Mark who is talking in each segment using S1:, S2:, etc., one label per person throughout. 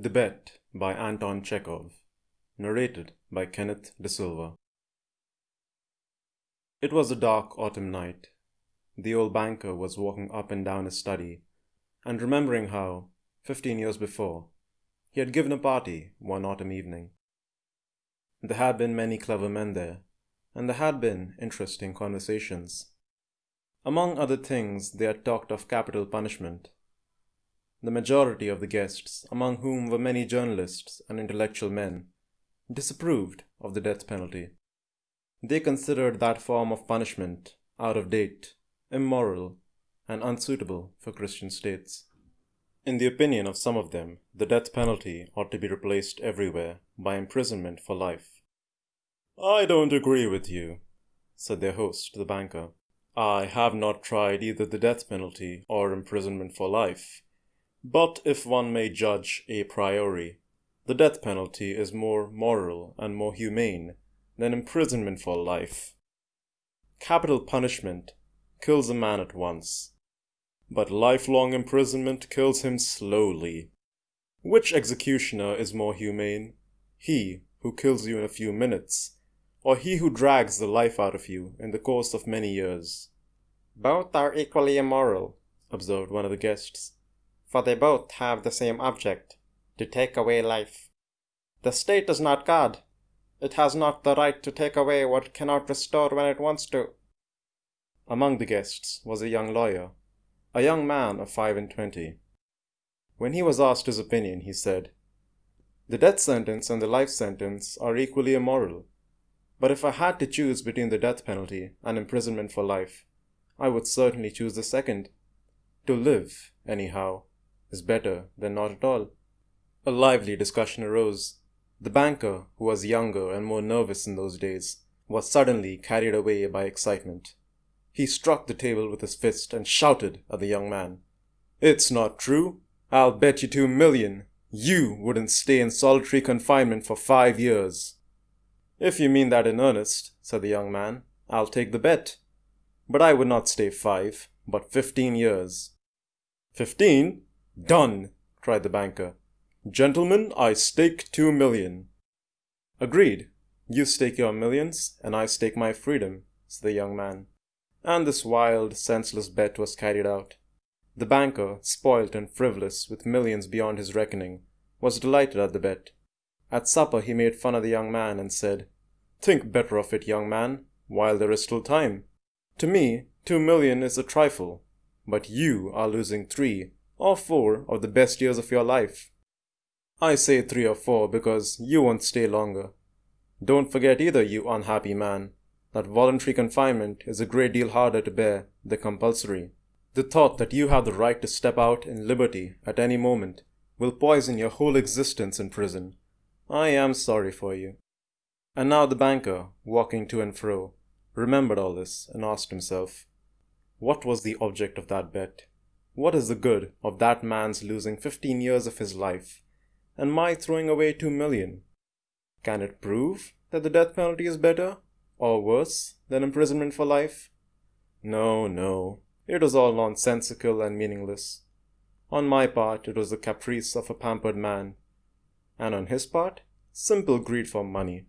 S1: The Bet by Anton Chekhov. Narrated by Kenneth De Silva. It was a dark autumn night. The old banker was walking up and down his study, and remembering how, fifteen years before, he had given a party one autumn evening. There had been many clever men there, and there had been interesting conversations. Among other things, they had talked of capital punishment the majority of the guests, among whom were many journalists and intellectual men, disapproved of the death penalty. They considered that form of punishment out of date, immoral, and unsuitable for Christian states. In the opinion of some of them, the death penalty ought to be replaced everywhere by imprisonment for life. I don't agree with you, said their host, the banker. I have not tried either the death penalty or imprisonment for life but if one may judge a priori, the death penalty is more moral and more humane than imprisonment for life. Capital punishment kills a man at once, but lifelong imprisonment kills him slowly. Which executioner is more humane? He who kills you in a few minutes, or he who drags the life out of you in the course of many years?
S2: Both are equally immoral, observed one of the guests for they both have the same object to take away life. The state is not God. It has not the right to take away what it cannot restore when it wants to.
S1: Among the guests was a young lawyer, a young man of five and twenty. When he was asked his opinion, he said, The death sentence and the life sentence are equally immoral, but if I had to choose between the death penalty and imprisonment for life, I would certainly choose the second. To live, anyhow, is better than not at all. A lively discussion arose. The banker, who was younger and more nervous in those days, was suddenly carried away by excitement. He struck the table with his fist and shouted at the young man. It's not true. I'll bet you two million you wouldn't stay in solitary confinement for five years. If you mean that in earnest, said the young man, I'll take the bet. But I would not stay five, but fifteen years. Fifteen? Done, cried the banker. Gentlemen, I stake two million. Agreed. You stake your millions, and I stake my freedom, said the young man. And this wild, senseless bet was carried out. The banker, spoilt and frivolous, with millions beyond his reckoning, was delighted at the bet. At supper he made fun of the young man and said, Think better of it, young man, while there is still time. To me, two million is a trifle, but you are losing three or four of the best years of your life. I say three or four because you won't stay longer. Don't forget either, you unhappy man, that voluntary confinement is a great deal harder to bear than compulsory. The thought that you have the right to step out in liberty at any moment will poison your whole existence in prison. I am sorry for you. And now the banker, walking to and fro, remembered all this and asked himself, What was the object of that bet? What is the good of that man's losing 15 years of his life and my throwing away 2 million? Can it prove that the death penalty is better or worse than imprisonment for life? No, no, it was all nonsensical and meaningless. On my part, it was the caprice of a pampered man, and on his part, simple greed for money.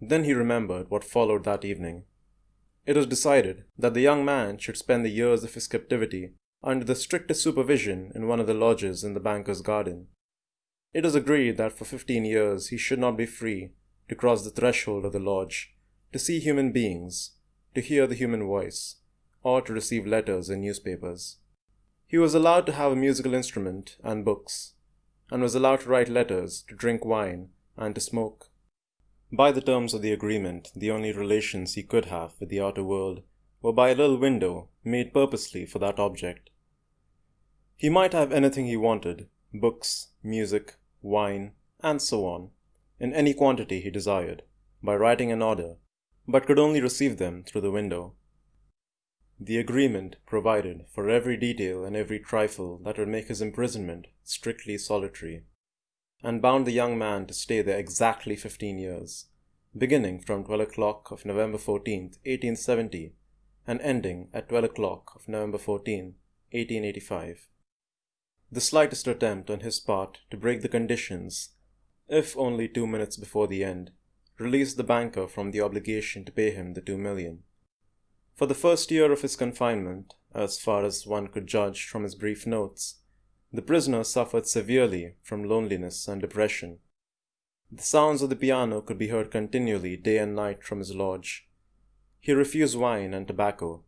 S1: Then he remembered what followed that evening. It was decided that the young man should spend the years of his captivity under the strictest supervision in one of the lodges in the banker's garden. It was agreed that for fifteen years he should not be free to cross the threshold of the lodge, to see human beings, to hear the human voice, or to receive letters and newspapers. He was allowed to have a musical instrument and books, and was allowed to write letters, to drink wine, and to smoke. By the terms of the agreement, the only relations he could have with the outer world were by a little window made purposely for that object. He might have anything he wanted books, music, wine, and so on, in any quantity he desired, by writing an order, but could only receive them through the window. The agreement provided for every detail and every trifle that would make his imprisonment strictly solitary, and bound the young man to stay there exactly fifteen years, beginning from twelve o'clock of November 14th, 1870, and ending at twelve o'clock of November 14, 1885. The slightest attempt on his part to break the conditions, if only two minutes before the end, released the banker from the obligation to pay him the two million. For the first year of his confinement, as far as one could judge from his brief notes, the prisoner suffered severely from loneliness and depression. The sounds of the piano could be heard continually day and night from his lodge. He refused wine and tobacco.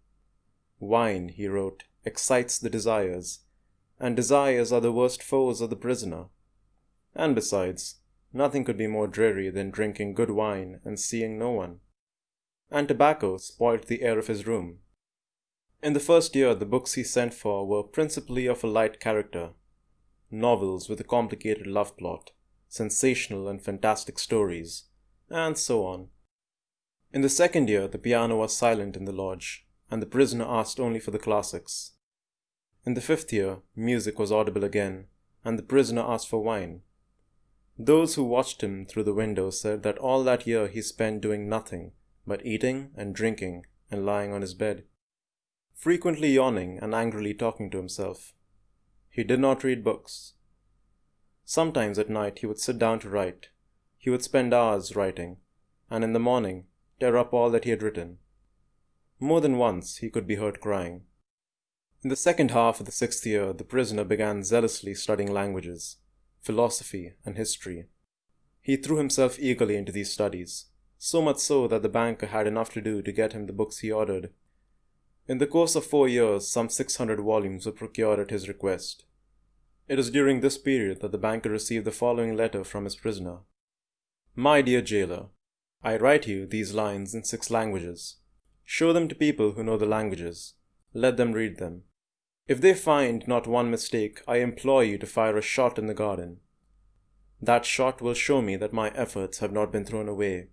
S1: Wine, he wrote, excites the desires, and desires are the worst foes of the prisoner. And besides, nothing could be more dreary than drinking good wine and seeing no one. And tobacco spoilt the air of his room. In the first year, the books he sent for were principally of a light character novels with a complicated love plot, sensational and fantastic stories, and so on. In the second year, the piano was silent in the lodge, and the prisoner asked only for the classics. In the fifth year, music was audible again, and the prisoner asked for wine. Those who watched him through the window said that all that year he spent doing nothing but eating and drinking and lying on his bed, frequently yawning and angrily talking to himself. He did not read books. Sometimes at night he would sit down to write. He would spend hours writing, and in the morning tear up all that he had written. More than once he could be heard crying. In the second half of the sixth year, the prisoner began zealously studying languages, philosophy, and history. He threw himself eagerly into these studies, so much so that the banker had enough to do to get him the books he ordered in the course of four years, some 600 volumes were procured at his request. It is during this period that the banker received the following letter from his prisoner My dear jailer, I write you these lines in six languages. Show them to people who know the languages. Let them read them. If they find not one mistake, I implore you to fire a shot in the garden. That shot will show me that my efforts have not been thrown away.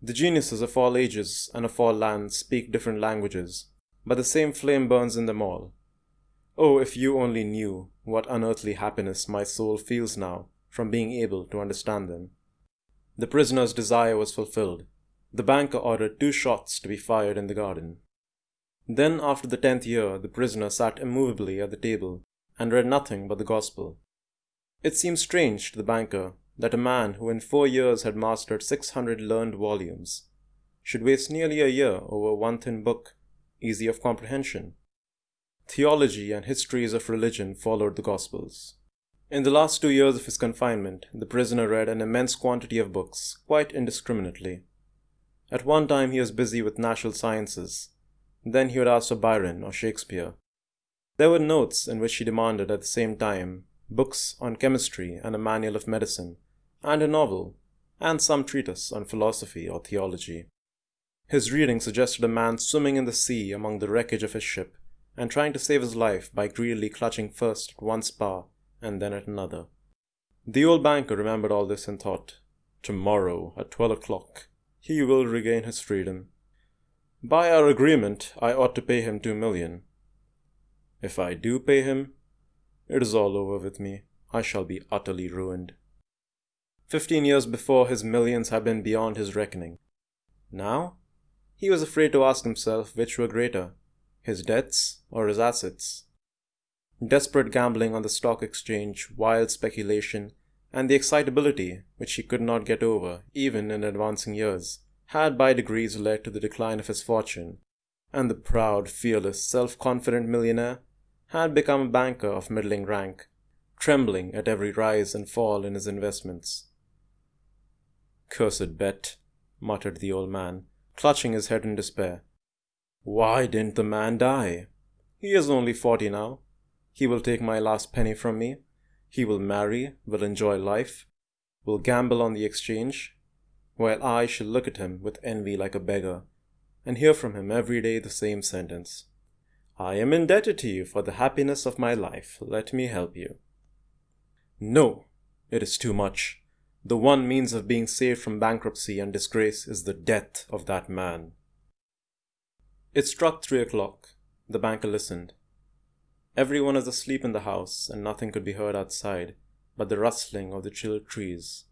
S1: The geniuses of all ages and of all lands speak different languages, but the same flame burns in them all. Oh, if you only knew what unearthly happiness my soul feels now from being able to understand them. The prisoner's desire was fulfilled. The banker ordered two shots to be fired in the garden. Then, after the tenth year, the prisoner sat immovably at the table and read nothing but the gospel. It seemed strange to the banker that a man who in four years had mastered six hundred learned volumes should waste nearly a year over one thin book easy of comprehension. Theology and histories of religion followed the Gospels. In the last two years of his confinement, the prisoner read an immense quantity of books, quite indiscriminately. At one time he was busy with natural sciences, then he would ask for Byron or Shakespeare. There were notes in which he demanded at the same time books on chemistry and a manual of medicine, and a novel, and some treatise on philosophy or theology. His reading suggested a man swimming in the sea among the wreckage of his ship, and trying to save his life by greedily clutching first at one spar and then at another. The old banker remembered all this and thought, Tomorrow, at twelve o'clock, he will regain his freedom. By our agreement, I ought to pay him two million. If I do pay him, it is all over with me. I shall be utterly ruined. Fifteen years before, his millions had been beyond his reckoning. Now, he was afraid to ask himself which were greater, his debts or his assets. Desperate gambling on the stock exchange, wild speculation, and the excitability which he could not get over, even in advancing years, had by degrees led to the decline of his fortune, and the proud, fearless, self confident millionaire had become a banker of middling rank, trembling at every rise and fall in his investments. Cursed bet, muttered the old man, clutching his head in despair. Why didn't the man die? He is only forty now. He will take my last penny from me. He will marry, will enjoy life, will gamble on the exchange, while I shall look at him with envy like a beggar, and hear from him every day the same sentence I am indebted to you for the happiness of my life. Let me help you. No, it is too much. The one means of being saved from bankruptcy and disgrace is the death of that man. It struck three o'clock. The banker listened. Everyone was asleep in the house, and nothing could be heard outside but the rustling of the chilled trees.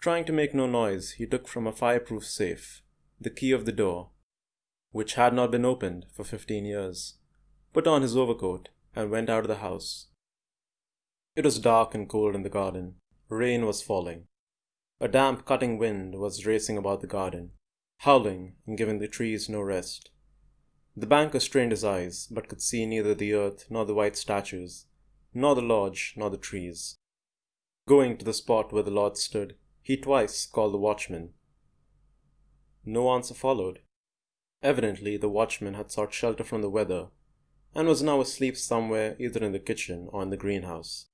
S1: Trying to make no noise, he took from a fireproof safe the key of the door, which had not been opened for fifteen years, put on his overcoat, and went out of the house. It was dark and cold in the garden. Rain was falling. A damp, cutting wind was racing about the garden, howling and giving the trees no rest. The banker strained his eyes, but could see neither the earth nor the white statues, nor the lodge nor the trees. Going to the spot where the lodge stood, he twice called the watchman. No answer followed. Evidently, the watchman had sought shelter from the weather and was now asleep somewhere either in the kitchen or in the greenhouse.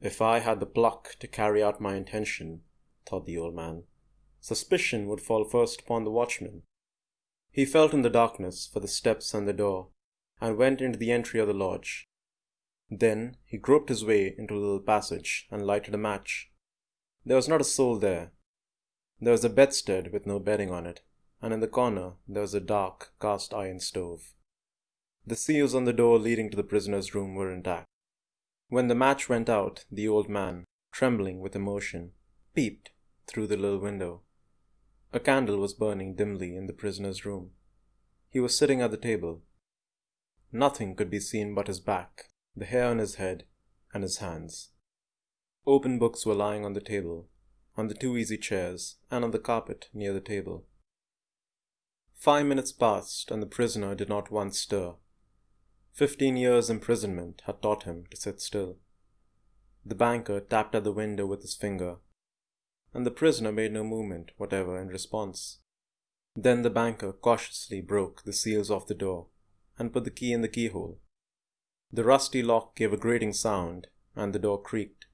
S1: If I had the pluck to carry out my intention, thought the old man, suspicion would fall first upon the watchman. He felt in the darkness for the steps and the door, and went into the entry of the lodge. Then he groped his way into a little passage and lighted a match. There was not a soul there. There was a bedstead with no bedding on it, and in the corner there was a dark cast iron stove. The seals on the door leading to the prisoner's room were intact. When the match went out, the old man, trembling with emotion, peeped through the little window. A candle was burning dimly in the prisoner's room. He was sitting at the table. Nothing could be seen but his back, the hair on his head, and his hands. Open books were lying on the table, on the two easy chairs, and on the carpet near the table. Five minutes passed, and the prisoner did not once stir. Fifteen years' imprisonment had taught him to sit still. The banker tapped at the window with his finger, and the prisoner made no movement whatever in response. Then the banker cautiously broke the seals off the door and put the key in the keyhole. The rusty lock gave a grating sound, and the door creaked.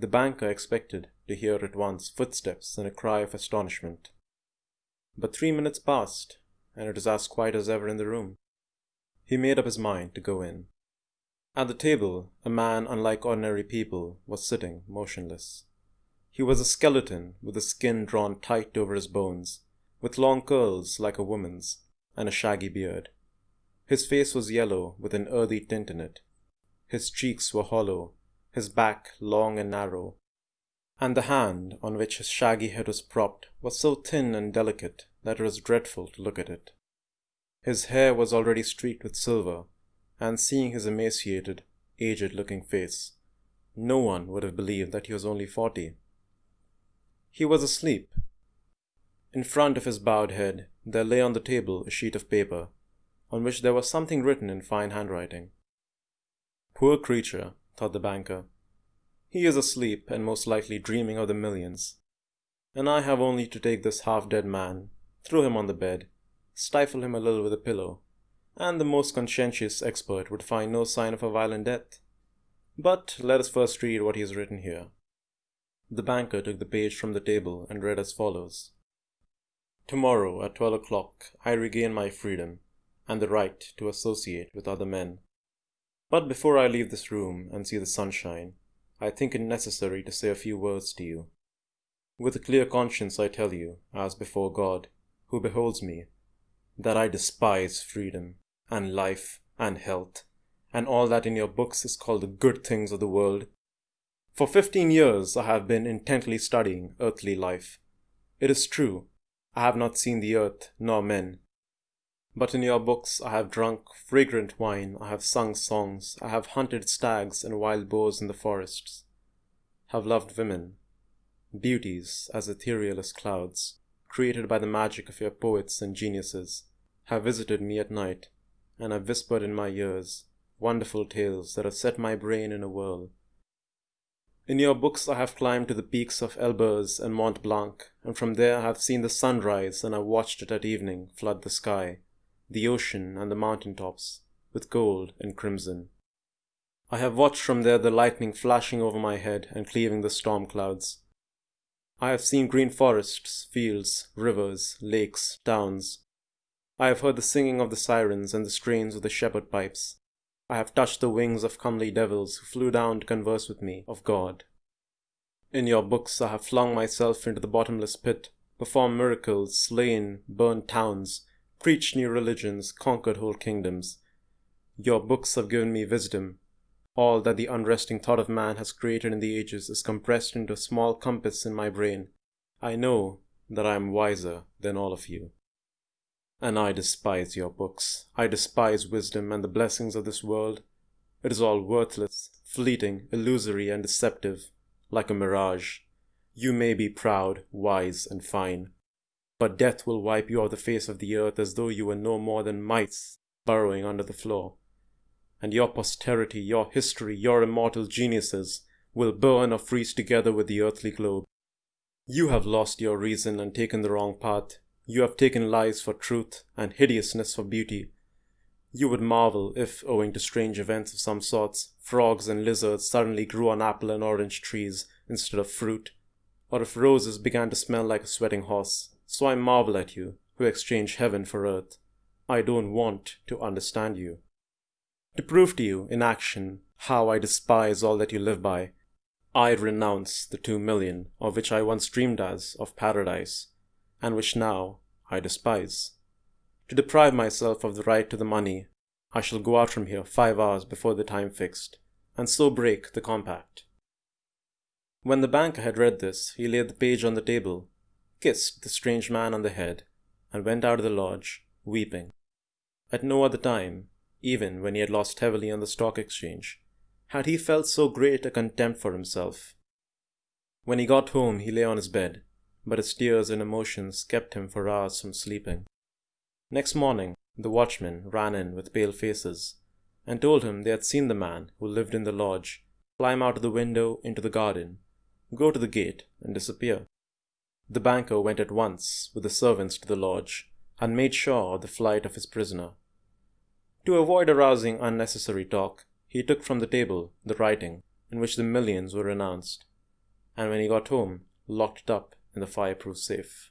S1: The banker expected to hear at once footsteps and a cry of astonishment. But three minutes passed, and it was as quiet as ever in the room. He made up his mind to go in. At the table, a man unlike ordinary people was sitting motionless. He was a skeleton with the skin drawn tight over his bones, with long curls like a woman's, and a shaggy beard. His face was yellow with an earthy tint in it. His cheeks were hollow, his back long and narrow, and the hand on which his shaggy head was propped was so thin and delicate that it was dreadful to look at it. His hair was already streaked with silver, and seeing his emaciated, aged looking face, no one would have believed that he was only forty. He was asleep. In front of his bowed head there lay on the table a sheet of paper on which there was something written in fine handwriting. Poor creature, thought the banker. He is asleep and most likely dreaming of the millions. And I have only to take this half dead man, throw him on the bed, stifle him a little with a pillow, and the most conscientious expert would find no sign of a violent death. But let us first read what he has written here. The banker took the page from the table and read as follows Tomorrow at twelve o'clock I regain my freedom and the right to associate with other men. But before I leave this room and see the sunshine, I think it necessary to say a few words to you. With a clear conscience, I tell you, as before God, who beholds me, that I despise freedom, and life, and health, and all that in your books is called the good things of the world. For fifteen years I have been intently studying earthly life. It is true, I have not seen the earth nor men, but in your books I have drunk fragrant wine, I have sung songs, I have hunted stags and wild boars in the forests, have loved women, beauties as ethereal as clouds, created by the magic of your poets and geniuses, have visited me at night, and have whispered in my ears wonderful tales that have set my brain in a whirl. In your books I have climbed to the peaks of Elburz and Mont Blanc, and from there I have seen the sun rise and have watched it at evening flood the sky the ocean and the mountain tops, with gold and crimson. I have watched from there the lightning flashing over my head and cleaving the storm clouds. I have seen green forests, fields, rivers, lakes, towns. I have heard the singing of the sirens and the strains of the shepherd pipes. I have touched the wings of comely devils who flew down to converse with me of God. In your books I have flung myself into the bottomless pit, performed miracles, slain, burned towns, preached new religions, conquered whole kingdoms. Your books have given me wisdom. All that the unresting thought of man has created in the ages is compressed into a small compass in my brain. I know that I am wiser than all of you. And I despise your books. I despise wisdom and the blessings of this world. It is all worthless, fleeting, illusory, and deceptive, like a mirage. You may be proud, wise, and fine, but death will wipe you off the face of the earth as though you were no more than mice burrowing under the floor. And your posterity, your history, your immortal geniuses will burn or freeze together with the earthly globe. You have lost your reason and taken the wrong path. You have taken lies for truth and hideousness for beauty. You would marvel if, owing to strange events of some sorts, frogs and lizards suddenly grew on apple and orange trees instead of fruit, or if roses began to smell like a sweating horse. So I marvel at you, who exchange heaven for earth. I don't want to understand you. To prove to you, in action, how I despise all that you live by, I renounce the two million of which I once dreamed as of paradise, and which now I despise. To deprive myself of the right to the money, I shall go out from here five hours before the time fixed, and so break the compact. When the banker had read this, he laid the page on the table, kissed the strange man on the head, and went out of the lodge, weeping. At no other time, even when he had lost heavily on the stock exchange, had he felt so great a contempt for himself. When he got home, he lay on his bed, but his tears and emotions kept him for hours from sleeping. Next morning, the watchmen ran in with pale faces and told him they had seen the man who lived in the lodge climb out of the window into the garden, go to the gate, and disappear. The banker went at once with the servants to the lodge and made sure of the flight of his prisoner. To avoid arousing unnecessary talk, he took from the table the writing in which the millions were announced, and when he got home, locked it up in the fireproof safe.